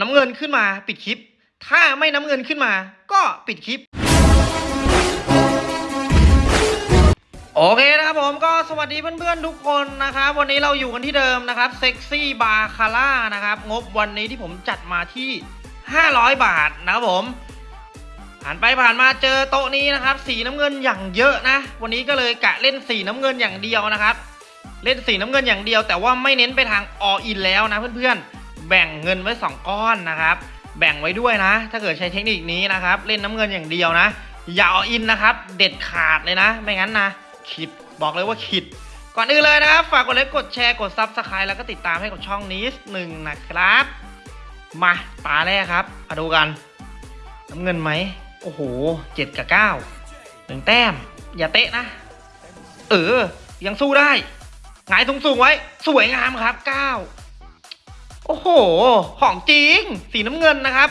น้ำเงินขึ้นมาปิดคลิป ถ้าไม่น้ำเงินขึ้นมา ก็ปิดคลิป โอเคนะครับผมก็สวัสดีเพื่อนๆทุกคนนะครับ วันนี้เราอยู่กันที่เดิมนะครับเซ็กซี่บาคาร่านะครับ งบวันนี้ที่ผมจัดมาที่ 500 บาทนะครับผมผ่านไปผ่านมาเจอโต๊ะนี้นะครับ สีน้ำเงินอย่างเยอะนะ วันนี้ก็เลยกะเล่นสีน้ำเงินอย่างเดียวนะครับ เล่นสีน้ำเงินอย่างเดียว แต่ว่าไม่เน้นไปทางออินแล้วนะเพื่อนๆ แบ่งเงินไว้ 2 ก้อนนะครับ แบ่งไว้ด้วยนะ ถ้าเกิดใช้เทคนิคนี้นะครับ เล่นน้ำเงินอย่างเดียวนะ อย่า all in นะครับ เด็ดขาดเลยนะ ไม่งั้นนะขิตบอกเลยว่าขิต ก่อนอื่นเลยนะครับ ฝากกดไลค์กดแชร์กด subscribe แล้วก็ติดตามให้กับช่องนี้หนึ่งนะครับ มาตาแรกครับมาดูกัน น้ำเงินไหมโอ้โหเจ็ดกับเก้าหนึ่งแต้ม อย่าเตะนะ เออ ยังสู้ได้หงายสูงๆไว้ สวยงามครับเก้า อ้โห ของจริง สีน้ำเงินนะครับ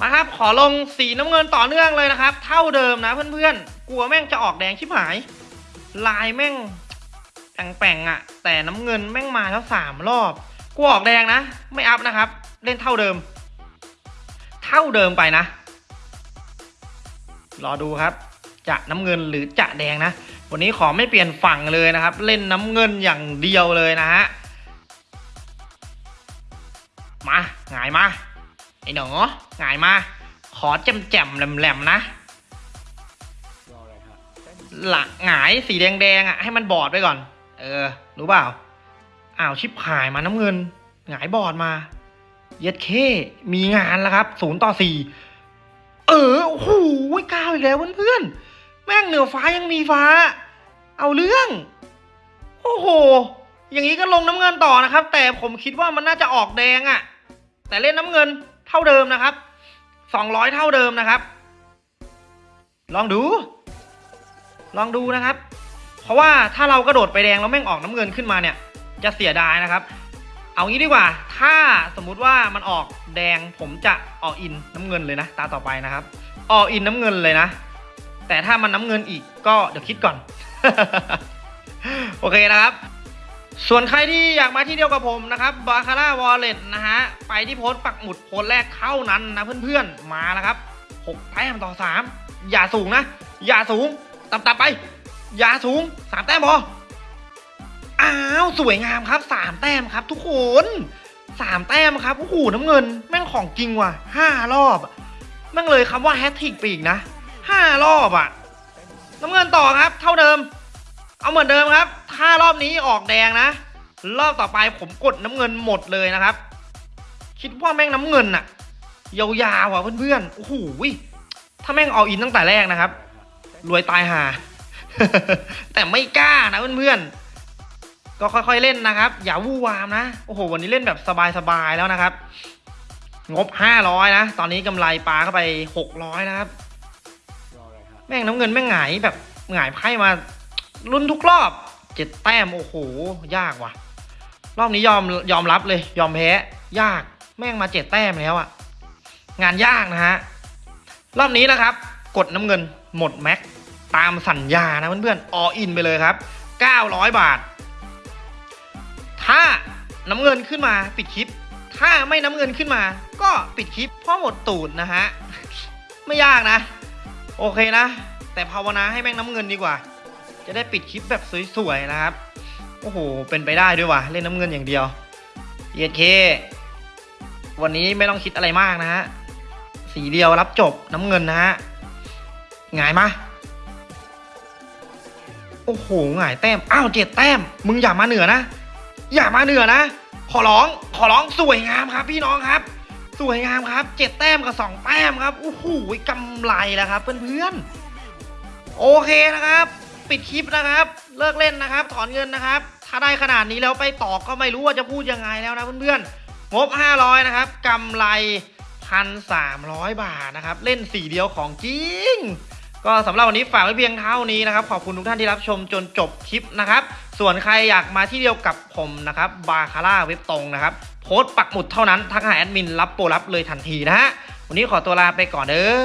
มาครับ ขอลงสีน้ำเงินต่อเนื่องเลยนะครับ เท่าเดิมนะเพื่อนๆ กลัวแม่งจะออกแดงชิบหาย ลายแม่งแป่งๆอะ่ะ แต่น้ำเงินแม่งมาแล้วสามรอบกลัวออกแดงนะ ไม่อัพนะครับ เล่นเท่าเดิม เท่าเดิมไปนะ รอดูครับ จะน้ำเงินหรือจะแดงนะ วันนี้ขอไม่เปลี่ยนฝั่งเลยนะครับ เล่นน้ำเงินอย่างเดียวเลยนะฮะ มาหงายมาไอ้หนอหงายมา ขอแจ่มแจ่มแหลมแหลมนะหละหงายสีแดงแดงอะให้มันบอดไปก่อน เออรู้เปล่าอ้าวชิบหายมาน้ำเงิน หงายบอดมา เย็ดเคมีงานแล้วครับศูนย์ต่อสี่เออโอ้โหก้าวอีกแล้วเพื่อนๆแม่งเหนือฟ้ายังมีฟ้า เอาเรื่อง โอ้โห อย่างนี้ก็ลงน้ำเงินต่อนะครับ แต่ผมคิดว่ามันน่าจะออกแดงอะ่ะ แต่เล่นน้ำเงินเท่าเดิมนะครับสองร้อยเท่าเดิมนะครับ ลองดู ลองดูนะครับ เพราะว่าถ้าเรากระโดดไปแดงแล้วแม่งออกน้ำเงินขึ้นมาเนี่ย จะเสียดายนะครับ เอางี้ดีกว่า ถ้าสมมุติว่ามันออกแดงผมจะออกอินน้ำเงินเลยนะ ตาต่อไปนะครับ ออกอินน้ำเงินเลยนะ แต่ถ้ามันน้ำเงินอีกก็เดี๋ยวคิดก่อน โอเคนะครับ ส่วนใครที่อยากมาที่เดียวกับผมนะครับบาคาร่าวอลเล็ตนะฮะ ไปที่โพสต์ปักหมุดโพสต์แรกเท่านั้นนะเพื่อนๆ มาแล้วครับ 6 แต้มต่อ 3 อย่าสูงนะ อย่าสูง ต่ำๆไป อย่าสูง 3 แต้มพอ อ้าว สวยงามครับ 3 แต้มครับทุกคน 3 แต้มครับโอ้โหน้ำเงิน แม่งของจริงว่ะ 5 รอบ แม่งเลยคำว่าแฮตทริกไปอีกนะ 5 รอบอะ น้ำเงินต่อครับ เท่าเดิม เอาเหมือนเดิมครับ ถ้ารอบนี้ออกแดงนะ รอบต่อไปผมกดน้ำเงินหมดเลยนะครับ คิดว่าแม่งน้ำเงินอะยาวๆอะเพื่อนๆโอ้โหถ้าแม่งเอาอินตั้งแต่แรกนะครับ รวยตายหา แต่ไม่กล้านะเพื่อนๆ ก็ค่อยๆเล่นนะครับ อย่าวู่วามนะ โอ้โห วันนี้เล่นแบบสบายๆแล้วนะครับ งบ500นะ ตอนนี้กำไรปลาเข้าไป600นะครับ แม่งน้ำเงินแม่งหงายแบบหงายไพ่มา ลุ้นทุกรอบเจ็ดแต้ม โอ้โห ยากว่ะ รอบนี้ยอมยอมรับเลย ยอมแพ้ ยากแม่งมาเจ็ดแต้มแล้วอะงานยากนะฮะ รอบนี้นะครับ กดน้ำเงินหมดแม็กตามสัญญานะเพื่อนๆออินไปเลยครับ 900 บาท ถ้าน้ำเงินขึ้นมาปิดคลิป ถ้าไม่น้ำเงินขึ้นมา ก็ปิดคลิปเพราะหมดตูดนะฮะ ไม่ยากนะ โอเคนะ แต่ภาวนาให้แม่งน้ำเงินดีกว่า จะได้ปิดคลิปแบบสวยๆนะครับ โอ้โห เป็นไปได้ด้วยว่ะ เล่นน้ำเงินอย่างเดียวเยเค วันนี้ไม่ต้องคิดอะไรมากนะฮะ สีเดียวรับจบน้ำเงินนะฮะหงายมาโอ้โหหงายแต้ม อ้าวเจ็ดแต้ม มึงอย่ามาเหนือนะ อย่ามาเหนือนะ ขอร้อง ขอร้องสวยงามครับ พี่น้องครับ สวยงามครับเจ็ดแต้มกับสองแต้มครับ โอ้โหกำไรแล้วครับเพื่อนๆ โอเคนะครับ ปิดคลิปนะครับ เลิกเล่นนะครับ ถอนเงินนะครับ ถ้าได้ขนาดนี้แล้วไปต่อก็ไม่รู้ว่าจะพูดยังไงแล้วนะเพื่อนๆงบ 500 นะครับกำไร1,300บาทนะครับ เล่นสีเดียวของจริง ก็สำหรับวันนี้ฝากไว้เพียงเท่านี้นะครับ ขอบคุณทุกท่านที่รับชมจนจบคลิปนะครับ ส่วนใครอยากมาที่เดียวกับผมนะครับบาคาร่าเว็บตรงนะครับ โพสต์ปักหมุดเท่านั้นทักหาแอดมินรับโปรรับเลยทันทีนะฮะวันนี้ขอตัวลาไปก่อนเด้อ